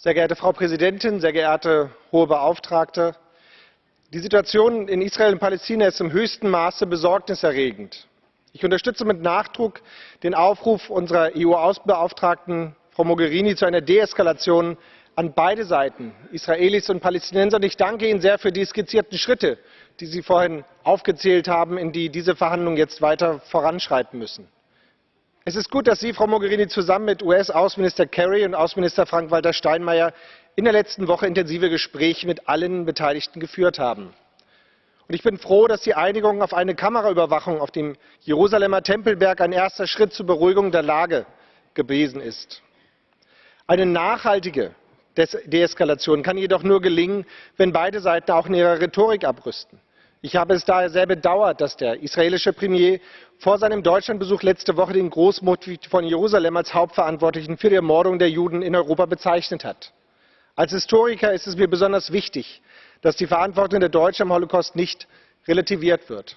Sehr geehrte Frau Präsidentin, sehr geehrte Hohe Beauftragte! Die Situation in Israel und Palästina ist im höchsten Maße besorgniserregend. Ich unterstütze mit Nachdruck den Aufruf unserer EU-Außenbeauftragten, Frau Mogherini, zu einer Deeskalation an beide Seiten, Israelis und Palästinenser. Und ich danke Ihnen sehr für die skizzierten Schritte, die Sie vorhin aufgezählt haben, in die diese Verhandlungen jetzt weiter voranschreiten müssen. Es ist gut, dass Sie, Frau Mogherini, zusammen mit US-Außenminister Kerry und Außenminister Frank-Walter Steinmeier in der letzten Woche intensive Gespräche mit allen Beteiligten geführt haben. Und ich bin froh, dass die Einigung auf eine Kameraüberwachung auf dem Jerusalemer Tempelberg ein erster Schritt zur Beruhigung der Lage gewesen ist. Eine nachhaltige Deeskalation kann jedoch nur gelingen, wenn beide Seiten auch in ihrer Rhetorik abrüsten. Ich habe es daher sehr bedauert, dass der israelische Premier vor seinem Deutschlandbesuch letzte Woche den Großmufti von Jerusalem als Hauptverantwortlichen für die Ermordung der Juden in Europa bezeichnet hat. Als Historiker ist es mir besonders wichtig, dass die Verantwortung der Deutschen am Holocaust nicht relativiert wird.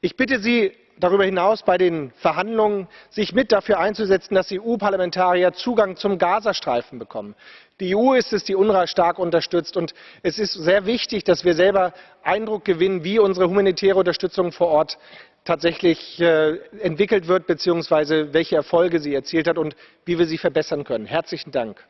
Ich bitte Sie darüber hinaus bei den Verhandlungen, sich mit dafür einzusetzen, dass EU-Parlamentarier Zugang zum Gazastreifen bekommen. Die EU ist es, die UNRWA stark unterstützt. Und es ist sehr wichtig, dass wir selber Eindruck gewinnen, wie unsere humanitäre Unterstützung vor Ort tatsächlich äh, entwickelt wird, beziehungsweise welche Erfolge sie erzielt hat und wie wir sie verbessern können. Herzlichen Dank.